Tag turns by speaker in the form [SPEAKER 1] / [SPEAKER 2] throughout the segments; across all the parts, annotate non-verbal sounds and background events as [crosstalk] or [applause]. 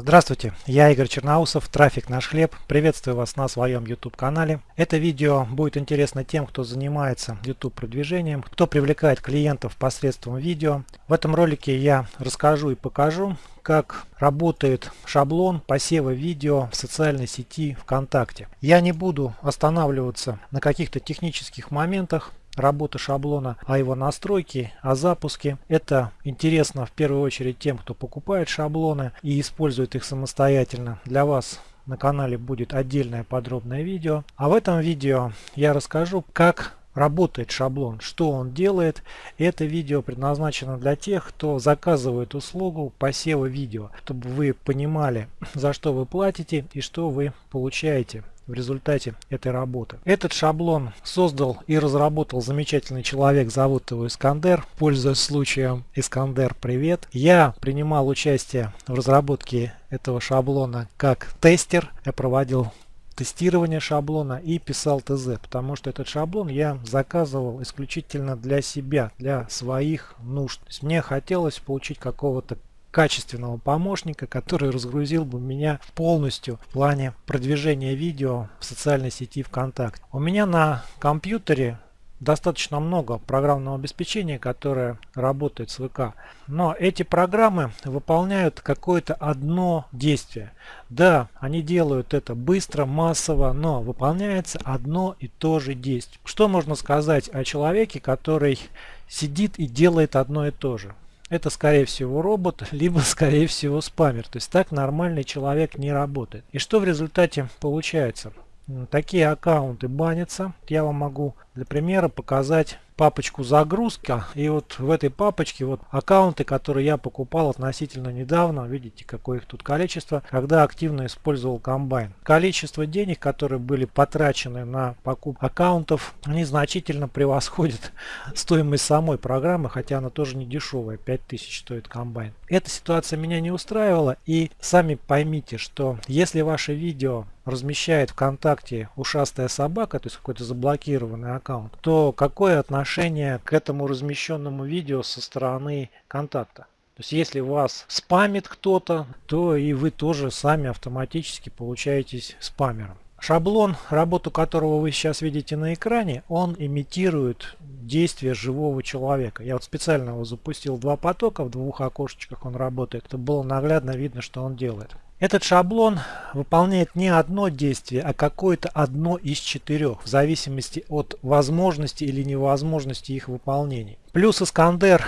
[SPEAKER 1] Здравствуйте, я Игорь Черноусов, Трафик Наш Хлеб. Приветствую вас на своем YouTube канале. Это видео будет интересно тем, кто занимается YouTube продвижением, кто привлекает клиентов посредством видео. В этом ролике я расскажу и покажу, как работает шаблон посева видео в социальной сети ВКонтакте. Я не буду останавливаться на каких-то технических моментах, работы шаблона, о его настройке, о запуске. Это интересно в первую очередь тем, кто покупает шаблоны и использует их самостоятельно. Для вас на канале будет отдельное подробное видео. А в этом видео я расскажу, как работает шаблон, что он делает. Это видео предназначено для тех, кто заказывает услугу посева видео, чтобы вы понимали, за что вы платите и что вы получаете в результате этой работы. Этот шаблон создал и разработал замечательный человек, зовут его Искандер. Пользуясь случаем, Искандер, привет. Я принимал участие в разработке этого шаблона как тестер. Я проводил тестирование шаблона и писал ТЗ, потому что этот шаблон я заказывал исключительно для себя, для своих нужд. Мне хотелось получить какого-то качественного помощника, который разгрузил бы меня полностью в плане продвижения видео в социальной сети ВКонтакте. У меня на компьютере достаточно много программного обеспечения, которое работает с ВК. Но эти программы выполняют какое-то одно действие. Да, они делают это быстро, массово, но выполняется одно и то же действие. Что можно сказать о человеке, который сидит и делает одно и то же? Это скорее всего робот, [laughs] либо скорее всего спамер. То есть так нормальный человек не работает. И что в результате получается? Такие аккаунты банятся. Я вам могу для примера показать папочку загрузка. И вот в этой папочке вот аккаунты которые я покупал относительно недавно. Видите какое их тут количество. Когда активно использовал комбайн. Количество денег которые были потрачены на покупку аккаунтов они значительно превосходят [laughs] стоимость самой программы хотя она тоже не дешевая. 5000 стоит комбайн. Эта ситуация меня не устраивала. И сами поймите что если ваше видео размещает ВКонтакте ушастая собака, то есть какой-то заблокированный аккаунт, то какое отношение к этому размещенному видео со стороны контакта? То есть если вас спамит кто-то, то и вы тоже сами автоматически получаетесь спамером. Шаблон, работу которого вы сейчас видите на экране, он имитирует действие живого человека. Я вот специально его запустил два потока, в двух окошечках он работает. Это было наглядно видно, что он делает. Этот шаблон выполняет не одно действие, а какое-то одно из четырех, в зависимости от возможности или невозможности их выполнения. Плюс Искандер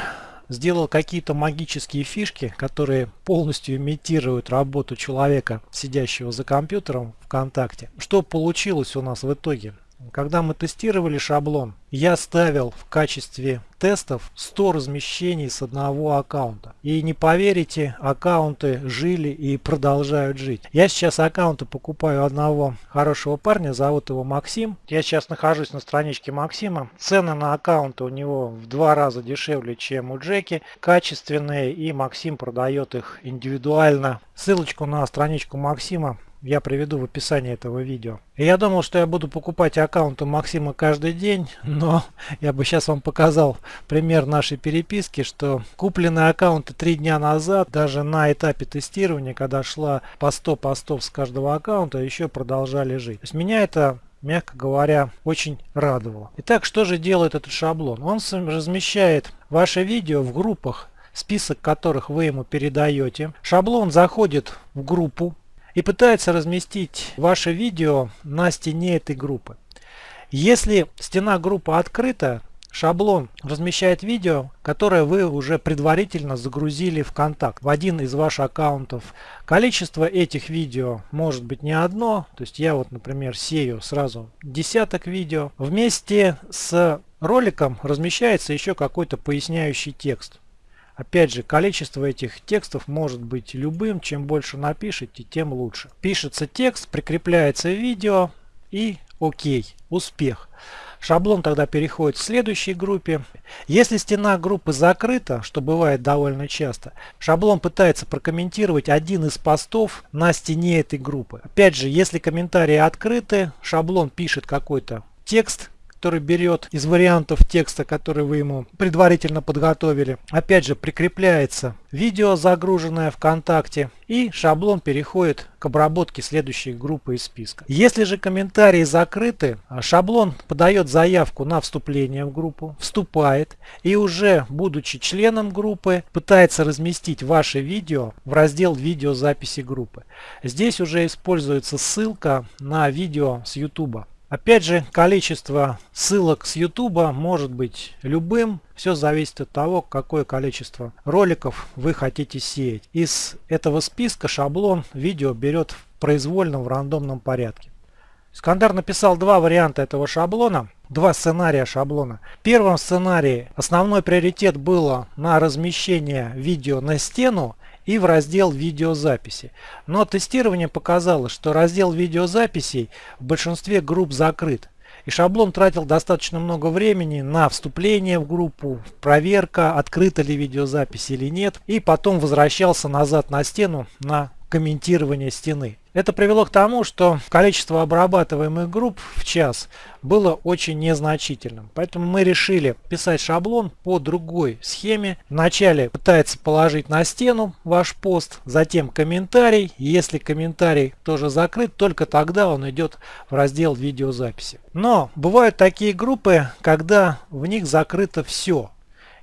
[SPEAKER 1] сделал какие-то магические фишки, которые полностью имитируют работу человека, сидящего за компьютером ВКонтакте. Что получилось у нас в итоге? Когда мы тестировали шаблон, я ставил в качестве тестов 100 размещений с одного аккаунта. И не поверите, аккаунты жили и продолжают жить. Я сейчас аккаунты покупаю одного хорошего парня, зовут его Максим. Я сейчас нахожусь на страничке Максима. Цены на аккаунты у него в два раза дешевле, чем у Джеки. Качественные и Максим продает их индивидуально. Ссылочку на страничку Максима я приведу в описании этого видео. Я думал, что я буду покупать аккаунты Максима каждый день, но [laughs] я бы сейчас вам показал пример нашей переписки, что купленные аккаунты три дня назад, даже на этапе тестирования, когда шла по 100 постов с каждого аккаунта, еще продолжали жить. То есть меня это мягко говоря, очень радовало. Итак, что же делает этот шаблон? Он размещает ваше видео в группах, список которых вы ему передаете. Шаблон заходит в группу, и пытается разместить ваше видео на стене этой группы. Если стена группы открыта, шаблон размещает видео, которое вы уже предварительно загрузили в контакт в один из ваших аккаунтов. Количество этих видео может быть не одно, то есть я вот, например, сею сразу десяток видео. Вместе с роликом размещается еще какой-то поясняющий текст. Опять же, количество этих текстов может быть любым. Чем больше напишите, тем лучше. Пишется текст, прикрепляется видео и окей, успех. Шаблон тогда переходит в следующей группе. Если стена группы закрыта, что бывает довольно часто, шаблон пытается прокомментировать один из постов на стене этой группы. Опять же, если комментарии открыты, шаблон пишет какой-то текст, который берет из вариантов текста, который вы ему предварительно подготовили. Опять же, прикрепляется видео, загруженное ВКонтакте, и шаблон переходит к обработке следующей группы из списка. Если же комментарии закрыты, шаблон подает заявку на вступление в группу, вступает и уже будучи членом группы пытается разместить ваше видео в раздел видеозаписи группы. Здесь уже используется ссылка на видео с YouTube. Опять же, количество ссылок с YouTube может быть любым. Все зависит от того, какое количество роликов вы хотите сеять. Из этого списка шаблон видео берет произвольно в рандомном порядке. Скандар написал два варианта этого шаблона, два сценария шаблона. В первом сценарии основной приоритет было на размещение видео на стену и в раздел видеозаписи. Но тестирование показало, что раздел видеозаписей в большинстве групп закрыт. И шаблон тратил достаточно много времени на вступление в группу, проверка, открыта ли видеозапись или нет. И потом возвращался назад на стену на комментирование стены. Это привело к тому, что количество обрабатываемых групп в час было очень незначительным. Поэтому мы решили писать шаблон по другой схеме. Вначале пытается положить на стену ваш пост, затем комментарий. Если комментарий тоже закрыт, только тогда он идет в раздел видеозаписи. Но бывают такие группы, когда в них закрыто все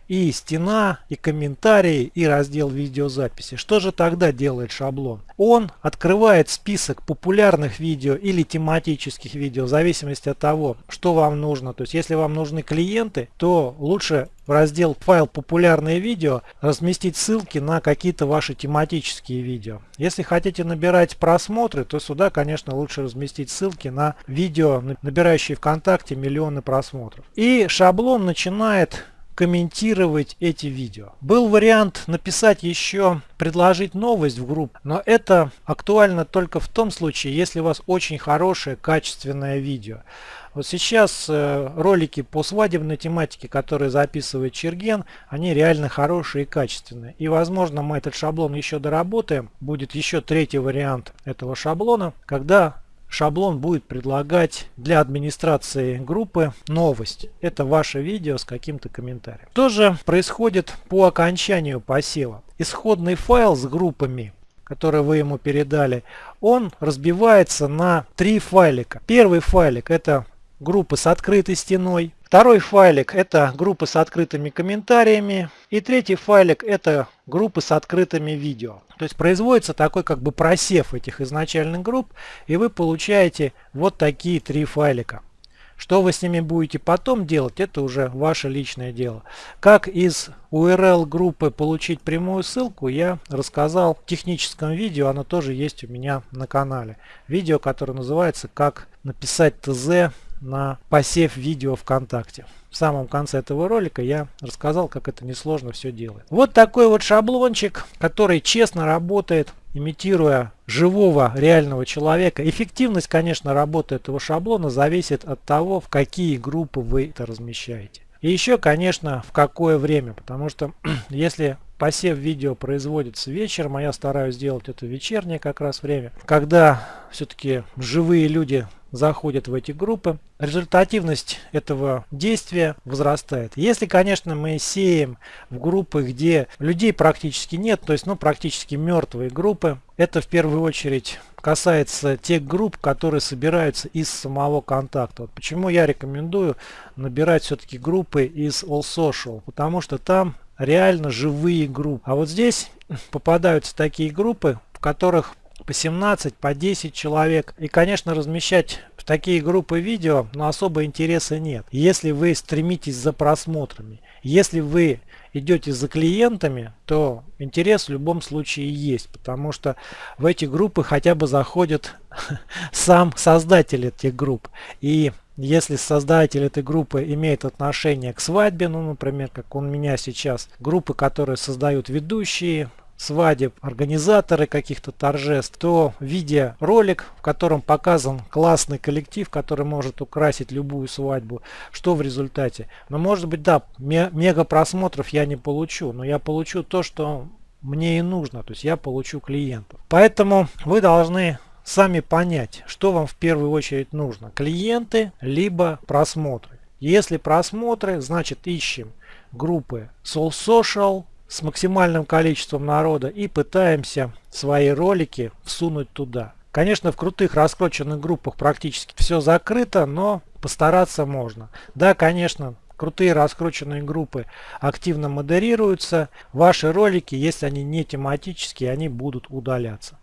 [SPEAKER 1] и стена, и комментарии, и раздел видеозаписи. Что же тогда делает шаблон? Он открывает список популярных видео или тематических видео в зависимости от того, что вам нужно. То есть если вам нужны клиенты, то лучше в раздел файл популярные видео разместить ссылки на какие-то ваши тематические видео. Если хотите набирать просмотры, то сюда, конечно, лучше разместить ссылки на видео, набирающие ВКонтакте миллионы просмотров. И шаблон начинает комментировать эти видео. Был вариант написать еще, предложить новость в группу, но это актуально только в том случае, если у вас очень хорошее качественное видео. Вот сейчас э, ролики по свадебной тематике, которые записывает Черген, они реально хорошие и качественные. И возможно мы этот шаблон еще доработаем. Будет еще третий вариант этого шаблона, когда шаблон будет предлагать для администрации группы новость. Это ваше видео с каким-то комментарием. Что же происходит по окончанию посева? Исходный файл с группами который вы ему передали, он разбивается на три файлика. Первый файлик это группы с открытой стеной. Второй файлик это группы с открытыми комментариями. И третий файлик это группы с открытыми видео. То есть производится такой как бы просев этих изначальных групп, и вы получаете вот такие три файлика. Что вы с ними будете потом делать, это уже ваше личное дело. Как из URL группы получить прямую ссылку, я рассказал в техническом видео, оно тоже есть у меня на канале. Видео, которое называется «Как написать ТЗ на посев видео ВКонтакте. В самом конце этого ролика я рассказал, как это несложно все делать. Вот такой вот шаблончик, который честно работает, имитируя живого реального человека. Эффективность, конечно, работы этого шаблона зависит от того, в какие группы вы это размещаете. И еще, конечно, в какое время, потому что [clears throat] если посев видео производится вечером, а я стараюсь сделать это вечернее как раз время, когда все-таки живые люди заходят в эти группы, результативность этого действия возрастает. Если, конечно, мы сеем в группы, где людей практически нет, то есть ну, практически мертвые группы, это в первую очередь касается тех групп, которые собираются из самого контакта. Вот почему я рекомендую набирать все-таки группы из All Social, потому что там реально живые группы. А вот здесь попадаются такие группы, в которых по 17, по 10 человек. И, конечно, размещать в такие группы видео, но особо интереса нет. Если вы стремитесь за просмотрами, если вы идете за клиентами, то интерес в любом случае есть, потому что в эти группы хотя бы заходит [laughs] сам создатель этих групп. И если создатель этой группы имеет отношение к свадьбе, ну, например, как у меня сейчас, группы, которые создают ведущие, свадеб, организаторы каких-то торжеств, то видя ролик, в котором показан классный коллектив, который может украсить любую свадьбу, что в результате? Ну, может быть, да, мега просмотров я не получу, но я получу то, что мне и нужно, то есть я получу клиентов. Поэтому вы должны сами понять, что вам в первую очередь нужно. Клиенты, либо просмотры. Если просмотры, значит ищем группы Soul Social с максимальным количеством народа и пытаемся свои ролики всунуть туда. Конечно, в крутых раскрученных группах практически все закрыто, но постараться можно. Да, конечно, крутые раскрученные группы активно модерируются. Ваши ролики, если они не тематические, они будут удаляться.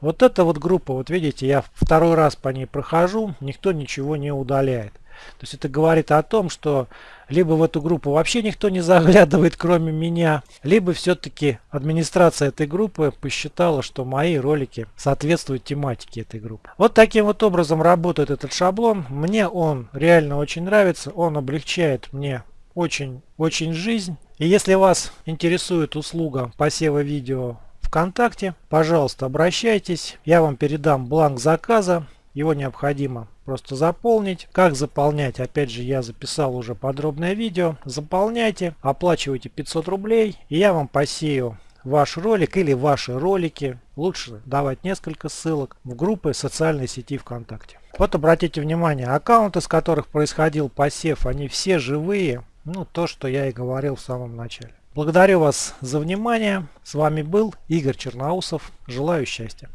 [SPEAKER 1] Вот эта вот группа, вот видите, я второй раз по ней прохожу, никто ничего не удаляет. То есть это говорит о том, что либо в эту группу вообще никто не заглядывает, кроме меня, либо все-таки администрация этой группы посчитала, что мои ролики соответствуют тематике этой группы. Вот таким вот образом работает этот шаблон. Мне он реально очень нравится, он облегчает мне очень-очень жизнь. И если вас интересует услуга посева видео ВКонтакте, пожалуйста, обращайтесь. Я вам передам бланк заказа. Его необходимо просто заполнить. Как заполнять? Опять же, я записал уже подробное видео. Заполняйте, оплачивайте 500 рублей, и я вам посею ваш ролик или ваши ролики. Лучше давать несколько ссылок в группы социальной сети ВКонтакте. Вот обратите внимание, аккаунты, с которых происходил посев, они все живые. Ну, то, что я и говорил в самом начале. Благодарю вас за внимание. С вами был Игорь Черноусов. Желаю счастья.